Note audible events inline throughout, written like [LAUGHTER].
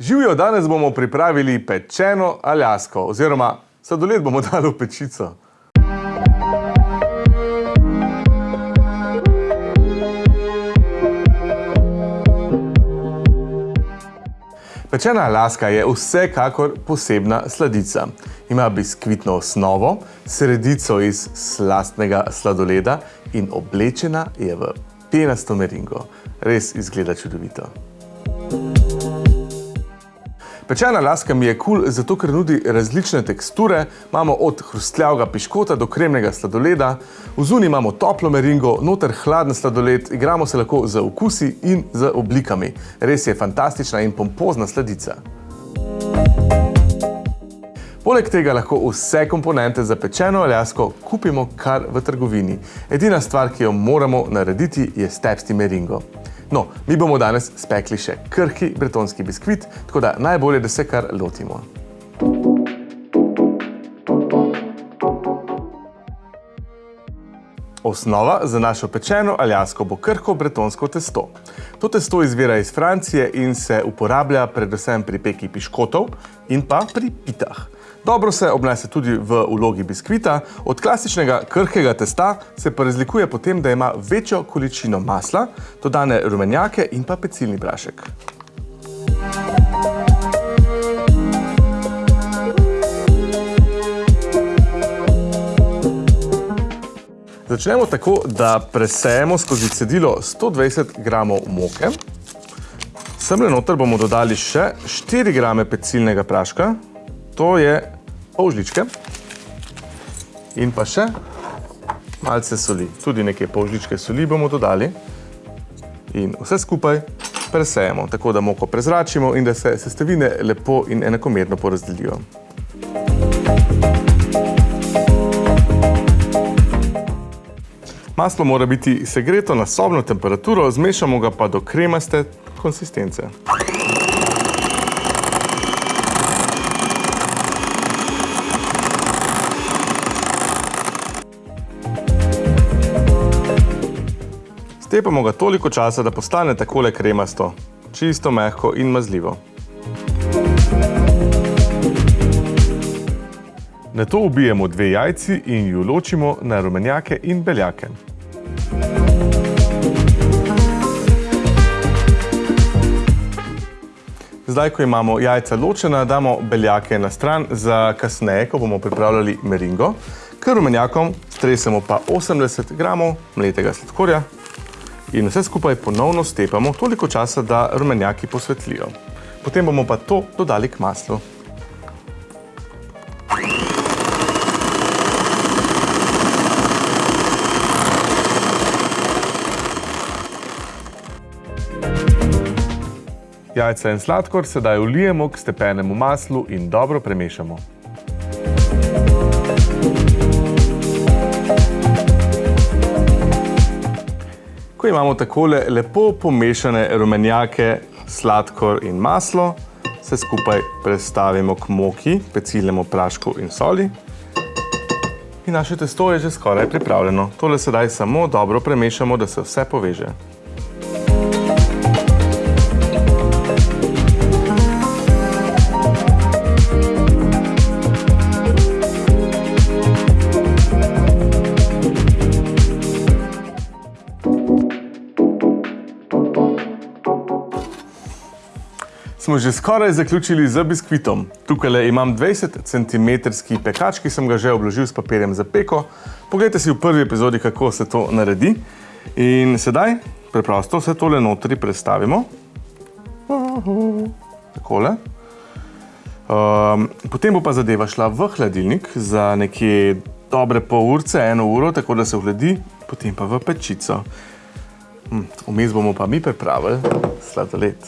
Živijo, danes bomo pripravili pečeno aljasko, oziroma sladoled bomo [LAUGHS] dali v pečico. Pečena aljaska je vsekakor posebna sladica. Ima biskvitno osnovo, sredico iz slastnega sladoleda in oblečena je v penasto meringo. Res izgleda čudovito. Pečena laska mi je kul, cool, zato ker nudi različne teksture. Imamo od hrustljavega piškota do kremnega sladoleda. V zuni imamo toplo meringo, noter hladen sladoled. Igramo se lahko z okusi in z oblikami. Res je fantastična in pompozna sladica. Poleg tega lahko vse komponente za pečeno aljasko kupimo kar v trgovini. Edina stvar, ki jo moramo narediti, je stepsti meringo. No, mi bomo danes spekli še krhki bretonski biskvit, tako da najbolje, da se kar lotimo. Osnova za našo pečeno aljasko bo krhko bretonsko testo. To testo izvira iz Francije in se uporablja predvsem pri peki piškotov in pa pri pitah. Dobro se obnese tudi v vlogi biskvita. Od klasičnega krhkega testa se pa razlikuje potem, da ima večjo količino masla, dodane rumenjake in pa pecilni prašek. Začnemo tako, da presejemo skozi cedilo 120 gramov moke. Semle noter bomo dodali še 4 grame pecilnega praška, to je pol žličke in pa še malce soli. Tudi nekaj pol žličke soli bomo dodali in vse skupaj presejemo, tako da moko prezračimo in da se sestavine lepo in enakomerno porazdelijo. Maslo mora biti segreto na sobno temperaturo, zmešamo ga pa do kremaste konsistence. Stepamo ga toliko časa, da postane takole kremasto, čisto mehko in mazljivo. Na to ubijemo dve jajci in ju ločimo na rumenjake in beljake. Zdaj, ko imamo jajca ločena, damo beljake na stran za kasneje, ko bomo pripravljali meringo. K rumenjakom stresemo pa 80 gramov mletega sladkorja, in vse skupaj ponovno stepamo toliko časa, da rumenjaki posvetlijo. Potem bomo pa to dodali k maslu. Jajca in sladkor sedaj vlijemo k stepenemu maslu in dobro premešamo. Ko imamo takole lepo pomešane rumenjake, sladkor in maslo, se skupaj prestavimo k moki, pecilnemu prašku in soli. In naše testo je že skoraj pripravljeno. Tole sedaj samo dobro premešamo, da se vse poveže. Smo že skoraj zaključili z biskvitom. Tukaj imam 20 cm pekač, ki sem ga že obložil s papirjem za peko. Poglejte si v prvi epizodi, kako se to naredi. In sedaj preprosto vse tole notri prestavimo. Takole. Um, potem bo pa zadeva šla v hladilnik za nekje dobre pol urce, eno uro, tako da se vhladi, potem pa v pečico. Hm, vmes bomo pa mi pripravili sladoled.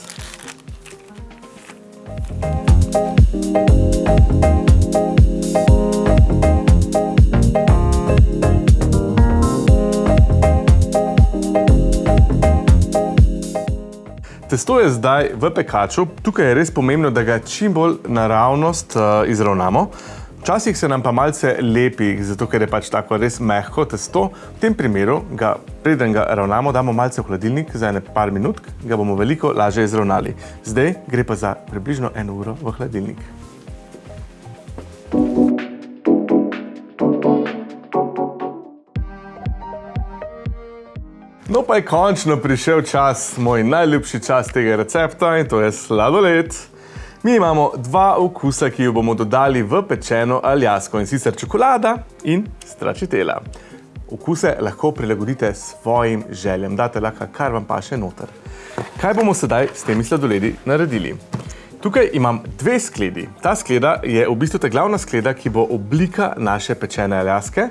Testo je zdaj v pekaču. Tukaj je res pomembno, da ga čim bolj naravnost uh, izravnamo. Včasih se nam pa malce lepi, zato ker je pač tako res mehko testo. V tem primeru, ga, preden ga ravnamo, damo malce v hladilnik za ene par minut, ga bomo veliko lažje izravnali. Zdaj gre pa za približno eno uro v hladilnik. No pa je končno prišel čas, moj najljubši čas tega recepta in to je sladoled. Mi imamo dva okusa, ki jo bomo dodali v pečeno aljasko in sicer čokolada in stračitela. Okuse lahko prilagodite svojim željem, date lahko kar vam pa še noter. Kaj bomo sedaj s temi sladoledi naredili? Tukaj imam dve skledi. Ta skleda je v bistvu ta glavna skleda, ki bo oblika naše pečene aljaske.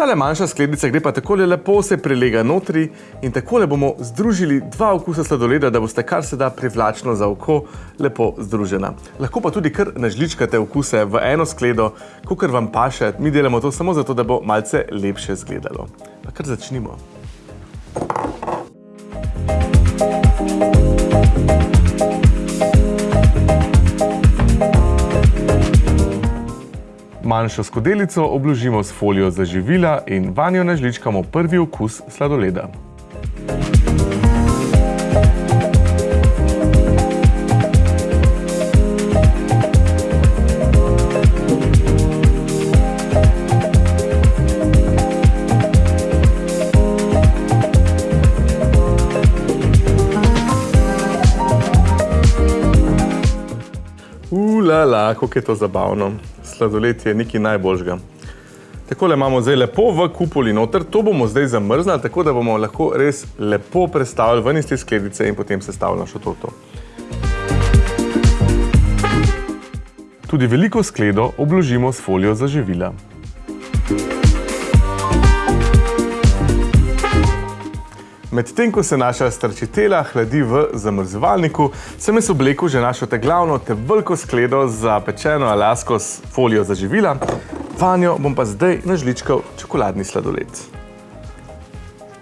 Tale manjša skledica gre pa takole lepo se prelega notri in takole bomo združili dva okusa sladoleda, da boste kar se da privlačno za oko lepo združena. Lahko pa tudi kar nažličkate okuse v eno skledo, kakor vam paše. Mi delamo to samo zato, da bo malce lepše zgledalo. Pa kar začnimo. Manjšo skodelico obložimo s folijo za živila in vanjo nažličkamo prvi okus sladoleda. Ulala, kako je to zabavno sladoled je nekaj najboljžga. Takole imamo zdaj lepo v kupoli noter, to bomo zdaj zamrznali, tako da bomo lahko res lepo prestavili ven iz te skledice in potem sestavili našo torto. Tudi veliko skledo obložimo s folijo za živila. Medtem, ko se naša strčitela hladi v zamrzovalniku, sem jaz oblekel že našo te glavno, te veliko skledo za pečeno alasko s folijo za živila. Vanjo bom pa zdaj nažličkal čokoladni sladoled.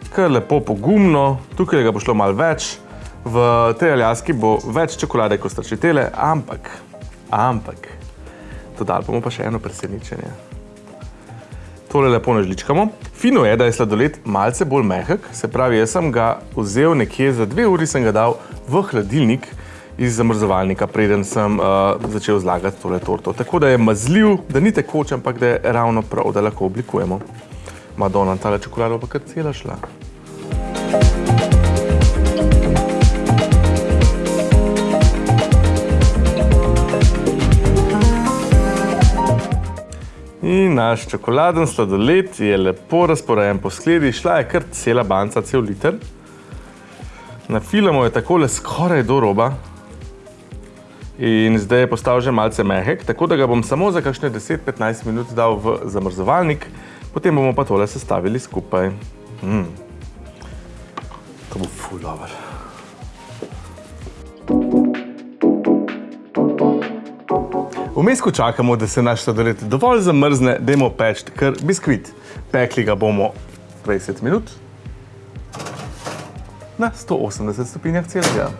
Kar lepo pogumno, tukaj ga bo šlo malo več. V tej aljaski bo več čokolade kot strčitele, ampak, ampak, dodali bomo pa še eno presenečenje. Tole lepo nažličkamo. Fino je, da je sladoled malce bolj mehek, se pravi, jaz sem ga vzel nekje za dve uri, sem ga dal v hladilnik iz zamrzovalnika, preden sem uh, začel zlagati tole torto. Tako da je mazljiv, da ni tekoč, ampak da je ravno prav, da lahko oblikujemo. Madonna, tale čokolada pa kar cela šla. In naš čokoladen sladoled je lepo razporejen po skledi, šla je kar cela banca, cel liter. Nafilamo je takole skoraj do roba. In zdaj je postal že malce mehek, tako da ga bom samo za kakšne 10-15 minut dal v zamrzovalnik, potem bomo pa tole sestavili skupaj. Mm. To bo ful dobro. Vmes, ko čakamo, da se naš sladoled dovolj zamrzne, dajmo peči kar biskvit. Pekli ga bomo 20 minut na 180 stopinjah celega.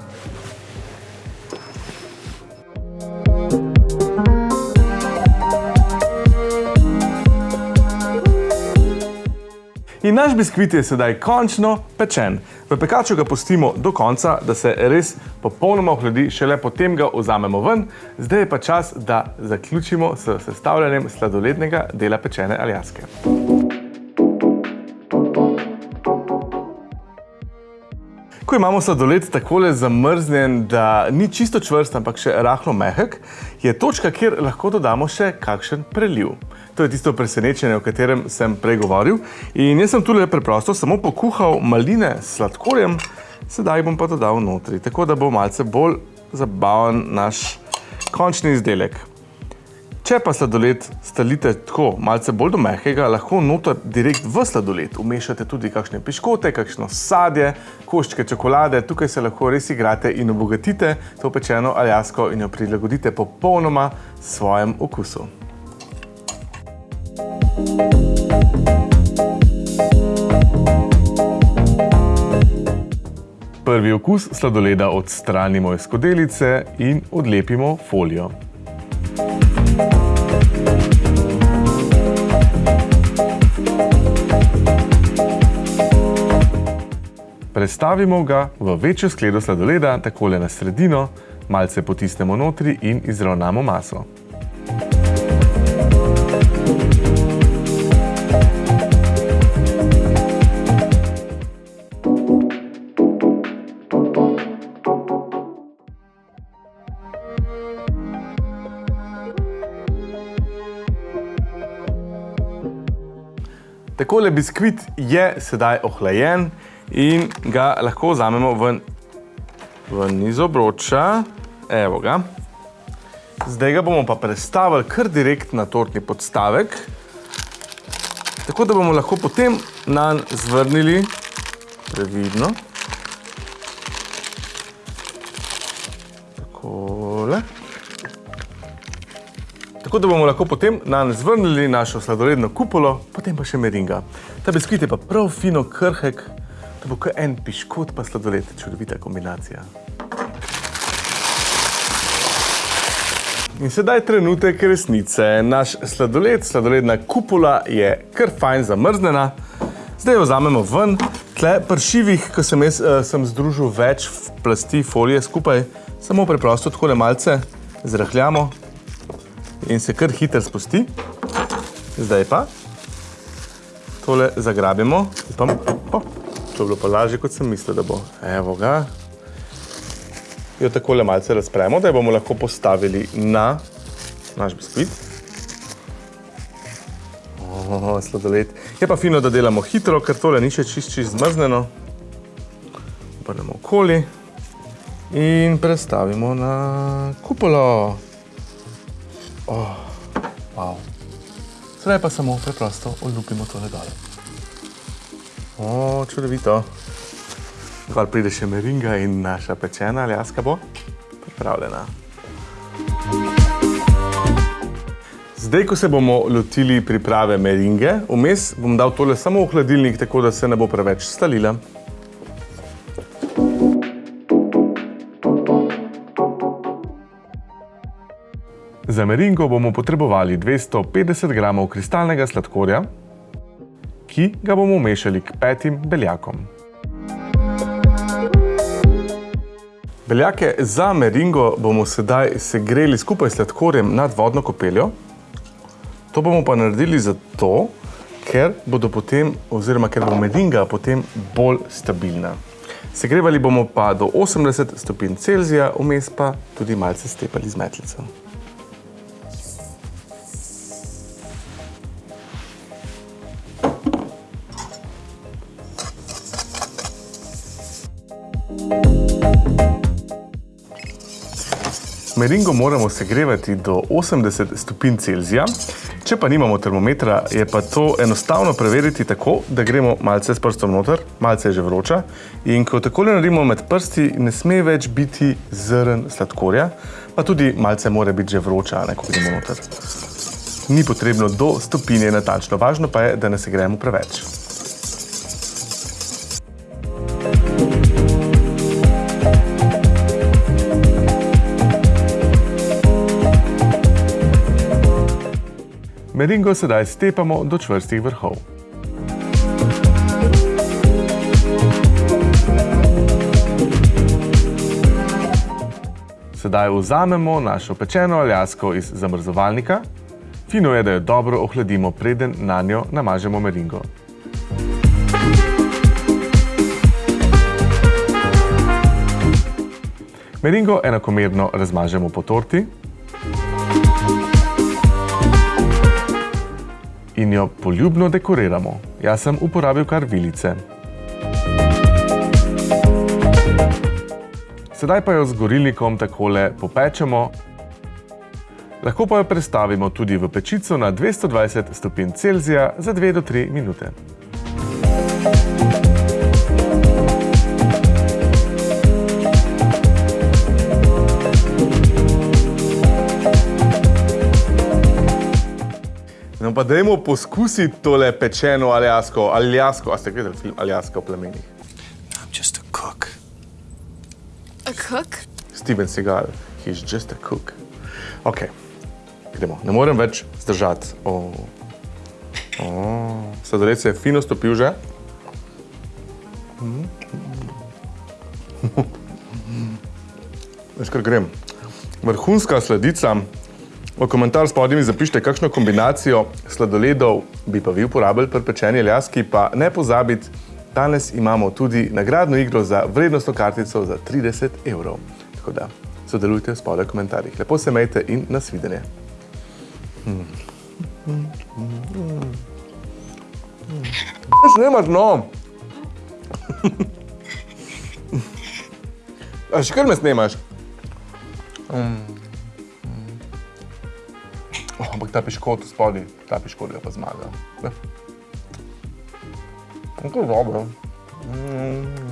In naš biskvit je sedaj končno pečen. V pekaču ga pustimo do konca, da se res popolnoma ohladi, šele potem ga vzamemo ven. Zdaj je pa čas, da zaključimo s sestavljanjem sladolednega dela pečene aljaske. Ko imamo sladoled takole zamrznjen, da ni čisto čvrst, ampak še rahlo mehek, je točka, kjer lahko dodamo še kakšen preliv. To je tisto presenečenje, o katerem sem prej govoril. In jaz sem tule preprosto samo pokuhal maline s sladkorjem, sedaj bom pa dodal notri, tako da bo malce bolj zabaven naš končni izdelek. Če pa sladoled stalite tako malce bolj do mehkega, lahko noter direkt v sladoled umešate tudi kakšne piškote, kakšno sadje, koščke čokolade. Tukaj se lahko res igrate in obogatite to pečeno aljasko in jo prilagodite popolnoma svojem okusu. Prvi okus sladoleda odstranimo iz skodelice in odlepimo folijo. Prestavimo ga v večjo skledo sladoleda, takole na sredino, malce potisnemo notri in izravnamo maso. Takole biskvit je sedaj ohlajen in ga lahko vzamemo ven, ven iz obroča. Evo ga. Zdaj ga bomo pa prestavili kar direkt na tortni podstavek, tako da bomo lahko potem nanj zvrnili previdno. Tako da bomo lahko potem nanj zvrnili našo sladoledno kupolo, potem pa še meringa. Ta biskvit je pa prav fino krhek, to bo kot en piškot pa sladoled, čudovita kombinacija. In sedaj trenutek resnice. Naš sladoled, sladoledna kupola je kar fajn zamrznjena. Zdaj jo vzamemo ven. Tle pri šivih, ko sem jaz sem združil več plasti folije skupaj, samo preprosto takole malce zrahljamo in se kar hitro spusti. Zdaj pa tole zagrabimo. Upam, o, to je bilo pa lažje, kot sem mislil, da bo. Evo ga. Jo takole malce razpremo, da jo bomo lahko postavili na naš biskvit. O, sladoled. Je pa fino, da delamo hitro, ker tole ni še čist, čist zmrznjeno. Obrnemo okoli in prestavimo na kupolo. Oh, wow. Sedaj pa samo preprosto olupimo tole dole. O, čudovito. Gor pride še meringa in naša pečena aljaska bo pripravljena. Zdaj, ko se bomo lotili priprave meringe, vmes bom dal tole samo v hladilnik, tako da se ne bo preveč stalila. Za meringo bomo potrebovali 250 gramov kristalnega sladkorja, ki ga bomo mešali k petim beljakom. Beljake za meringo bomo sedaj segreli skupaj s sladkorjem nad vodno kopeljo. To bomo pa naredili zato, ker bodo potem, oziroma ker bo meringa potem bolj stabilna. Segrevali bomo pa do 80 stopinj Celzija, vmes pa tudi malce stepali z metlico. Meringo moramo segrevati do 80 stopinj Celzija. Če pa nimamo termometra, je pa to enostavno preveriti tako, da gremo malce s prstom noter, malce je že vroča, in ko takole naredimo med prsti, ne sme več biti zrn sladkorja, pa tudi malce mora biti že vroča, ne, ko gremo noter. Ni potrebno do stopinje natančno, važno pa je, da ne segrejemo preveč. Meringo sedaj stepamo do čvrstih vrhov. Sedaj vzamemo našo pečeno aljasko iz zamrzovalnika. Fino je, da jo dobro ohladimo, preden nanjo namažemo meringo. Meringo enakomerno razmažemo po torti. In jo poljubno dekoriramo. Jaz sem uporabil kar vilice. Sedaj pa jo z gorilnikom takole popečemo. Lahko pa jo prestavimo tudi v pečico na 220 stopinj Celzija za 2 do 3 minute. Pa dajmo poskusiti tole pečeno aljasko, aljasko, a ste gledali film Aljaska v plemenih? I'm just a cook. A cook? Steven Seagal, he's just a cook. Ok, gremo, ne morem več zdržati. Oh. Sladoled se je fino stopil že. Veš, kar grem. Vrhunska sladica. V komentar spodaj mi zapišite, kakšno kombinacijo sladoledov bi pa vi uporabili pri pečeni ljaski, pa ne pozabiti, danes imamo tudi nagradno igro za vrednostno kartico za 30 evrov. Tako da sodelujte spodaj v komentarjih. Lepo se mejte in nasvidenje. Snemaš, no! [LAUGHS] A še kar me snemaš? Oh, ampak ta piškot spodaj, ta piškot je pa zmaga. Ne? To je dobro. Mm.